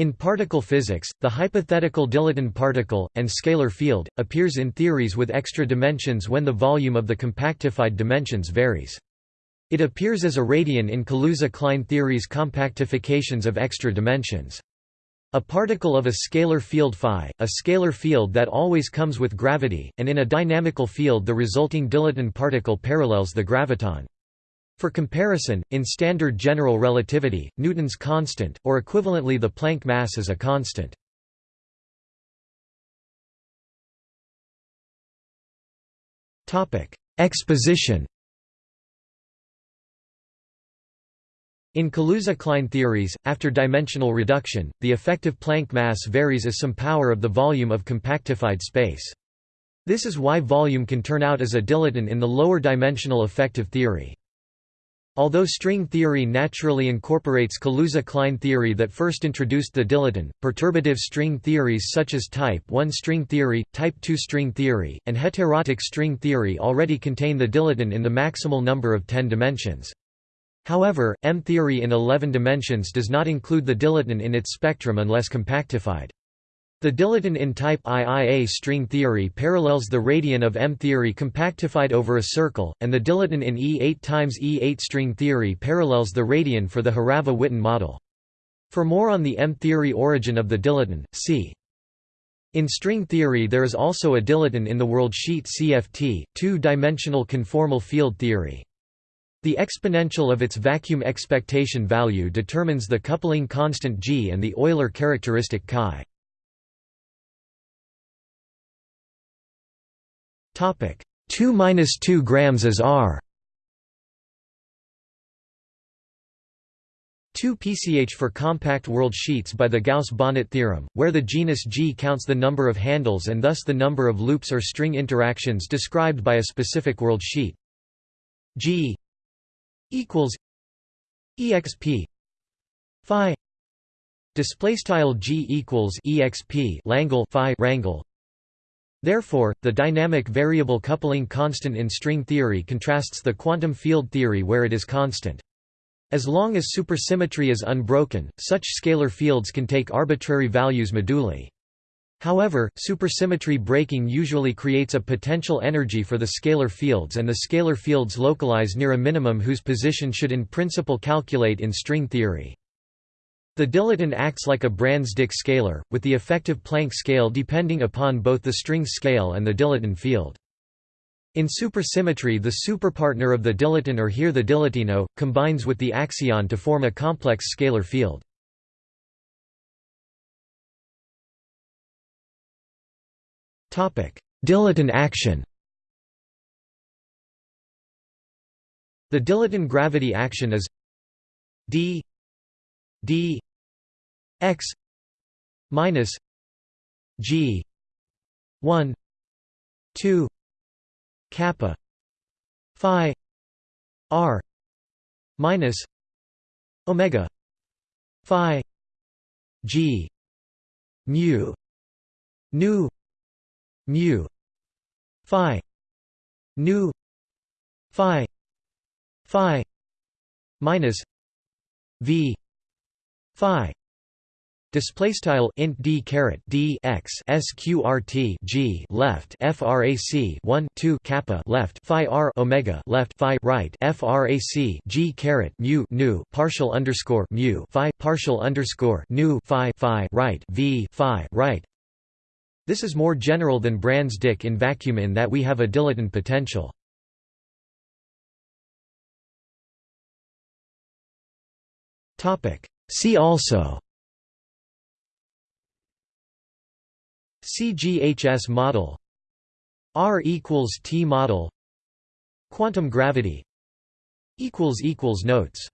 In particle physics, the hypothetical dilaton particle, and scalar field, appears in theories with extra dimensions when the volume of the compactified dimensions varies. It appears as a radion in Kaluza-Klein theory's compactifications of extra dimensions. A particle of a scalar field phi, a scalar field that always comes with gravity, and in a dynamical field the resulting dilaton particle parallels the graviton. For comparison, in standard general relativity, Newton's constant, or equivalently the Planck mass is a constant. Exposition In Kaluza-Klein theories, after dimensional reduction, the effective Planck mass varies as some power of the volume of compactified space. This is why volume can turn out as a dilaton in the lower dimensional effective theory. Although string theory naturally incorporates Kaluza-Klein theory that first introduced the dilaton, perturbative string theories such as type 1 string theory, type 2 string theory, and heterotic string theory already contain the dilaton in the maximal number of 10 dimensions. However, M-theory in 11 dimensions does not include the dilaton in its spectrum unless compactified. The dilaton in type IIA string theory parallels the radion of M-theory compactified over a circle, and the dilaton in E8 times E8 string theory parallels the radion for the Horava-Witten model. For more on the M-theory origin of the dilaton, see. In string theory there is also a dilaton in the worldsheet CFT, two-dimensional conformal field theory. The exponential of its vacuum expectation value determines the coupling constant g and the Euler characteristic chi. Topic 2 minus 2 grams as R. 2 pch for compact world sheets by the Gauss-Bonnet theorem, where the genus G counts the number of handles and thus the number of loops or string interactions described by a specific world sheet. G equals exp phi display style G equals exp Langle phi rangle Therefore, the dynamic variable coupling constant in string theory contrasts the quantum field theory where it is constant. As long as supersymmetry is unbroken, such scalar fields can take arbitrary values moduli. However, supersymmetry breaking usually creates a potential energy for the scalar fields and the scalar fields localize near a minimum whose position should in principle calculate in string theory. The dilaton acts like a Brans-Dicke scalar, with the effective Planck scale depending upon both the string scale and the dilaton field. In supersymmetry the superpartner of the dilaton or here the dilatino, combines with the axion to form a complex scalar field. Dilaton action The dilaton gravity action is d d x minus g 1 2 kappa phi r minus omega phi g mu nu mu phi nu phi phi minus v phi Display style int d caret d x sqrt g left frac 1 2 kappa left phi r omega left phi right frac g caret mu nu partial underscore mu phi partial underscore nu phi phi right v phi right. This is more general than Brans-Dicke in vacuum in that we have a dilaton potential. Topic. See also CGHS model R equals T model Quantum gravity notes